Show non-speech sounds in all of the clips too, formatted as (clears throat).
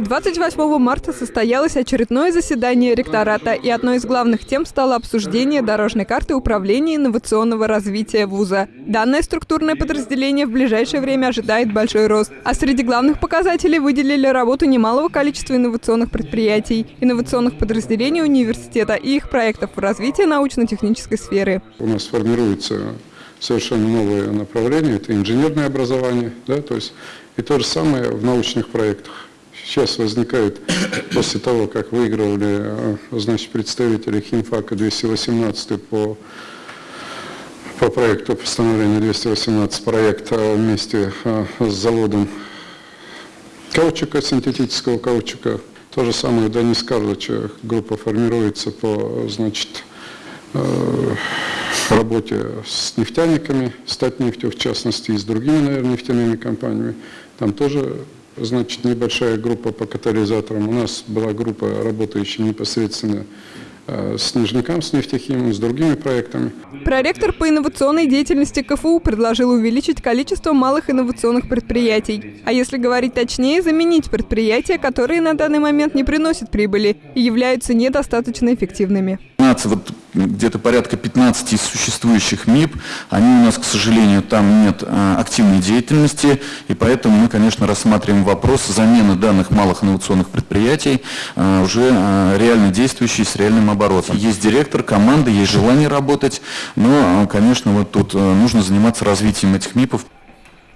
28 марта состоялось очередное заседание ректората, и одной из главных тем стало обсуждение дорожной карты управления инновационного развития вуза. Данное структурное подразделение в ближайшее время ожидает большой рост. А среди главных показателей выделили работу немалого количества инновационных предприятий, инновационных подразделений университета и их проектов в развитии научно-технической сферы. У нас формируется совершенно новое направление, это инженерное образование, да, то есть и то же самое в научных проектах сейчас возникает (clears throat) после того, как выигрывали э, значит, представители химфака 218 по, по проекту постановления 218 проекта вместе э, с заводом каучука, синтетического каучука. То же самое у Карловича группа формируется по значит, э, работе с нефтяниками, Статнефтью в частности, и с другими, наверное, нефтяными компаниями. Там тоже значит, небольшая группа по катализаторам. У нас была группа, работающая непосредственно э, с Нижником, с нефтехимом, с другими проектами. Проректор по инновационной деятельности КФУ предложил увеличить количество малых инновационных предприятий. А если говорить точнее, заменить предприятия, которые на данный момент не приносят прибыли и являются недостаточно эффективными. 15, вот где-то порядка 15 из существующих МИП, они у нас, к сожалению, там нет а, активной деятельности, и поэтому мы, конечно, рассматриваем вопрос замены данных малых инновационных предприятий а, уже а, реально действующие с реальным оборотом. Есть директор, команда, есть желание работать, но, конечно, вот тут нужно заниматься развитием этих МИПов.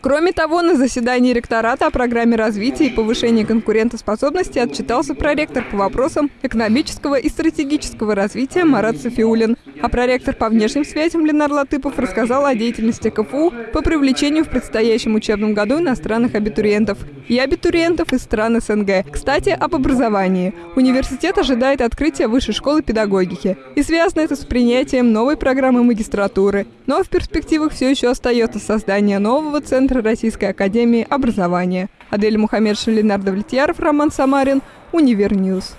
Кроме того, на заседании ректората о программе развития и повышения конкурентоспособности отчитался проректор по вопросам экономического и стратегического развития Марат Софиулин. А проректор по внешним связям Ленар Латыпов рассказал о деятельности КФУ по привлечению в предстоящем учебном году иностранных абитуриентов и абитуриентов из стран СНГ. Кстати, об образовании. Университет ожидает открытия высшей школы педагогики. И связано это с принятием новой программы магистратуры. Но в перспективах все еще остается создание нового центра Центра Российской Академии Образования. Адель Мухаметшина, Ленар Давлетьяров, Роман Самарин, Univer News.